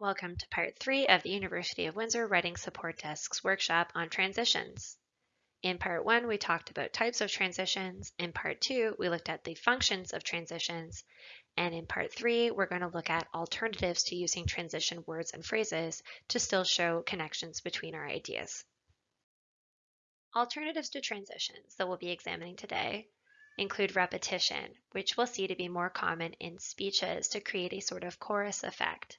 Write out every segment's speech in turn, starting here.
Welcome to part three of the University of Windsor Writing Support Desk's workshop on transitions. In part one, we talked about types of transitions. In part two, we looked at the functions of transitions. And in part three, we're going to look at alternatives to using transition words and phrases to still show connections between our ideas. Alternatives to transitions that we'll be examining today include repetition, which we'll see to be more common in speeches to create a sort of chorus effect.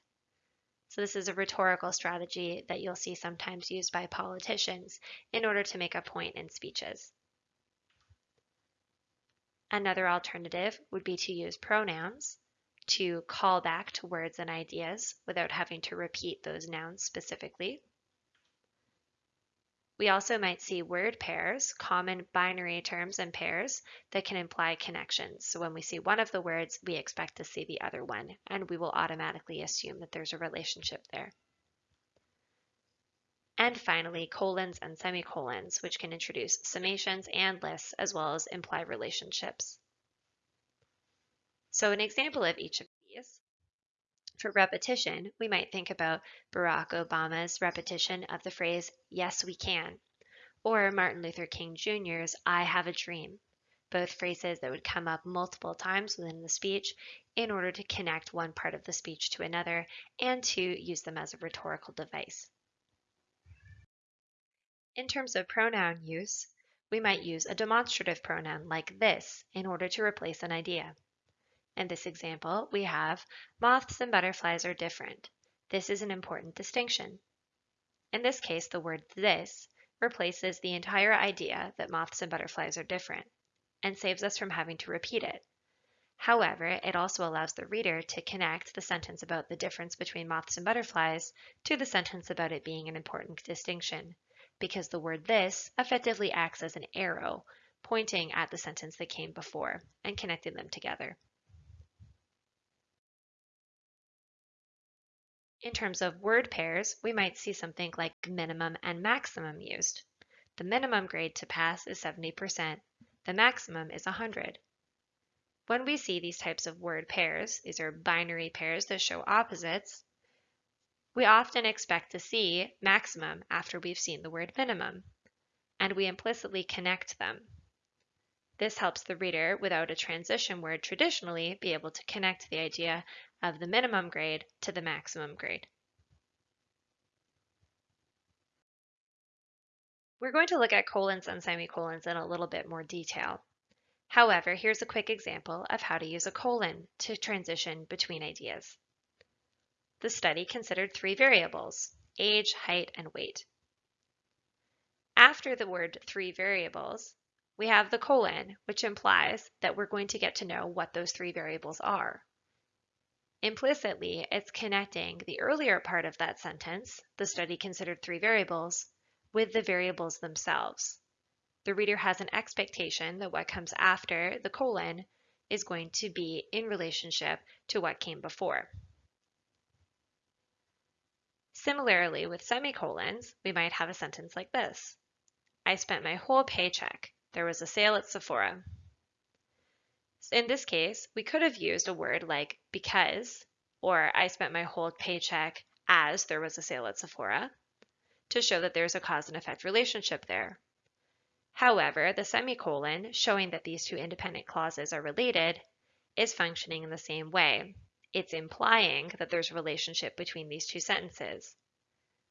So this is a rhetorical strategy that you'll see sometimes used by politicians in order to make a point in speeches. Another alternative would be to use pronouns to call back to words and ideas without having to repeat those nouns specifically. We also might see word pairs, common binary terms and pairs that can imply connections. So when we see one of the words, we expect to see the other one, and we will automatically assume that there's a relationship there. And finally, colons and semicolons, which can introduce summations and lists, as well as imply relationships. So an example of each of these for repetition, we might think about Barack Obama's repetition of the phrase, yes, we can, or Martin Luther King Jr.'s, I have a dream, both phrases that would come up multiple times within the speech in order to connect one part of the speech to another and to use them as a rhetorical device. In terms of pronoun use, we might use a demonstrative pronoun like this in order to replace an idea. In this example, we have moths and butterflies are different. This is an important distinction. In this case, the word this replaces the entire idea that moths and butterflies are different and saves us from having to repeat it. However, it also allows the reader to connect the sentence about the difference between moths and butterflies to the sentence about it being an important distinction, because the word this effectively acts as an arrow pointing at the sentence that came before and connecting them together. In terms of word pairs, we might see something like minimum and maximum used. The minimum grade to pass is 70%, the maximum is 100. When we see these types of word pairs, these are binary pairs that show opposites, we often expect to see maximum after we've seen the word minimum, and we implicitly connect them. This helps the reader, without a transition word traditionally, be able to connect the idea of the minimum grade to the maximum grade. We're going to look at colons and semicolons in a little bit more detail. However, here's a quick example of how to use a colon to transition between ideas. The study considered three variables, age, height, and weight. After the word three variables, we have the colon, which implies that we're going to get to know what those three variables are. Implicitly, it's connecting the earlier part of that sentence, the study considered three variables, with the variables themselves. The reader has an expectation that what comes after the colon is going to be in relationship to what came before. Similarly, with semicolons, we might have a sentence like this. I spent my whole paycheck. There was a sale at Sephora. In this case, we could have used a word like because, or I spent my whole paycheck as there was a sale at Sephora, to show that there's a cause and effect relationship there. However, the semicolon, showing that these two independent clauses are related, is functioning in the same way. It's implying that there's a relationship between these two sentences.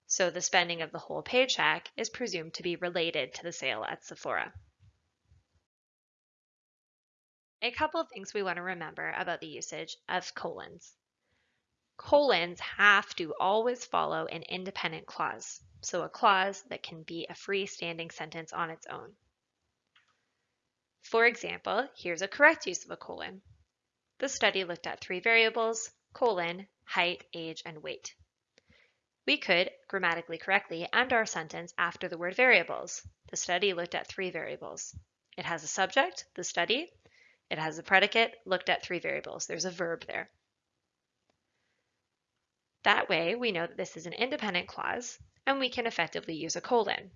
So the spending of the whole paycheck is presumed to be related to the sale at Sephora. A couple of things we want to remember about the usage of colons. Colons have to always follow an independent clause, so a clause that can be a freestanding sentence on its own. For example, here's a correct use of a colon. The study looked at three variables, colon, height, age, and weight. We could, grammatically correctly, end our sentence after the word variables. The study looked at three variables. It has a subject, the study, it has a predicate, looked at three variables. There's a verb there. That way, we know that this is an independent clause, and we can effectively use a colon.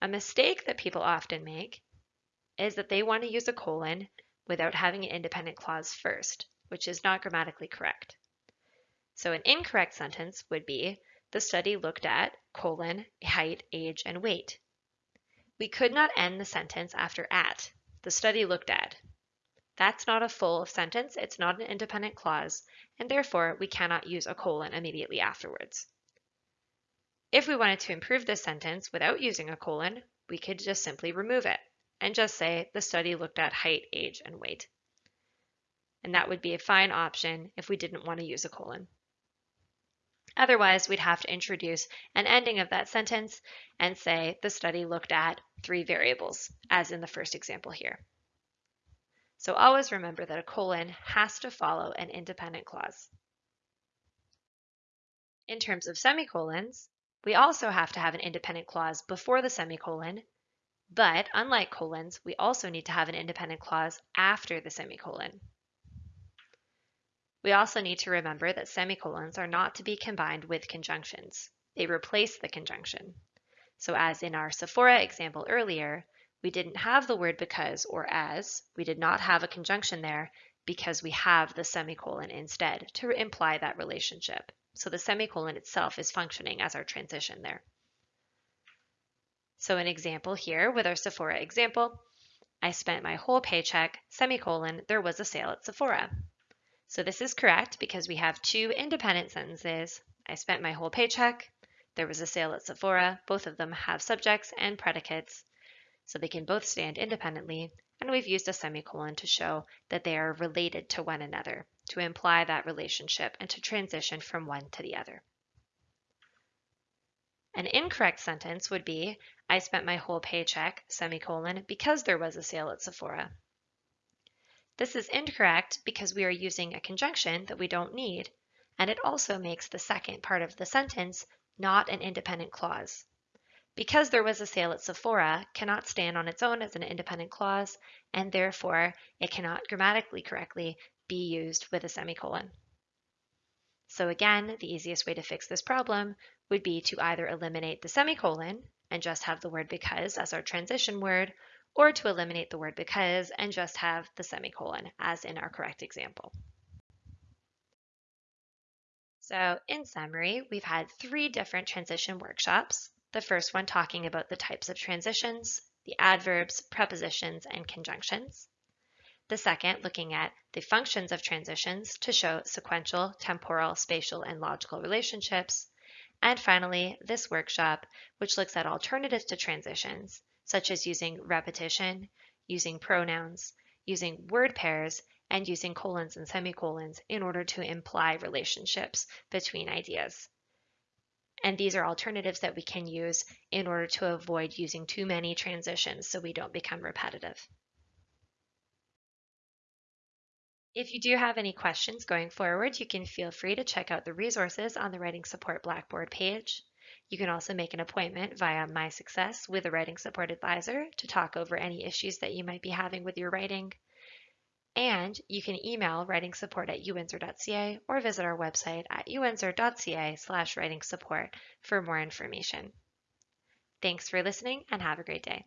A mistake that people often make is that they want to use a colon without having an independent clause first, which is not grammatically correct. So an incorrect sentence would be, the study looked at, colon, height, age, and weight. We could not end the sentence after at. The study looked at. That's not a full sentence, it's not an independent clause, and therefore we cannot use a colon immediately afterwards. If we wanted to improve this sentence without using a colon, we could just simply remove it and just say the study looked at height, age, and weight. And that would be a fine option if we didn't want to use a colon. Otherwise, we'd have to introduce an ending of that sentence and say the study looked at three variables, as in the first example here. So always remember that a colon has to follow an independent clause. In terms of semicolons, we also have to have an independent clause before the semicolon, but unlike colons, we also need to have an independent clause after the semicolon. We also need to remember that semicolons are not to be combined with conjunctions. They replace the conjunction. So as in our Sephora example earlier, we didn't have the word because or as, we did not have a conjunction there because we have the semicolon instead to imply that relationship. So the semicolon itself is functioning as our transition there. So an example here with our Sephora example, I spent my whole paycheck, semicolon, there was a sale at Sephora. So this is correct because we have two independent sentences. I spent my whole paycheck. There was a sale at Sephora. Both of them have subjects and predicates, so they can both stand independently. And we've used a semicolon to show that they are related to one another, to imply that relationship and to transition from one to the other. An incorrect sentence would be, I spent my whole paycheck, semicolon, because there was a sale at Sephora. This is incorrect because we are using a conjunction that we don't need, and it also makes the second part of the sentence not an independent clause. Because there was a sale at Sephora cannot stand on its own as an independent clause, and therefore it cannot grammatically correctly be used with a semicolon. So again, the easiest way to fix this problem would be to either eliminate the semicolon and just have the word because as our transition word, or to eliminate the word because and just have the semicolon as in our correct example. So in summary, we've had three different transition workshops. The first one talking about the types of transitions, the adverbs, prepositions, and conjunctions. The second looking at the functions of transitions to show sequential, temporal, spatial, and logical relationships. And finally, this workshop, which looks at alternatives to transitions such as using repetition, using pronouns, using word pairs, and using colons and semicolons in order to imply relationships between ideas. And these are alternatives that we can use in order to avoid using too many transitions so we don't become repetitive. If you do have any questions going forward, you can feel free to check out the resources on the Writing Support Blackboard page. You can also make an appointment via My Success with a writing support advisor to talk over any issues that you might be having with your writing. And you can email writing support at uwindsor.ca or visit our website at uwindsor.ca slash writing support for more information. Thanks for listening and have a great day.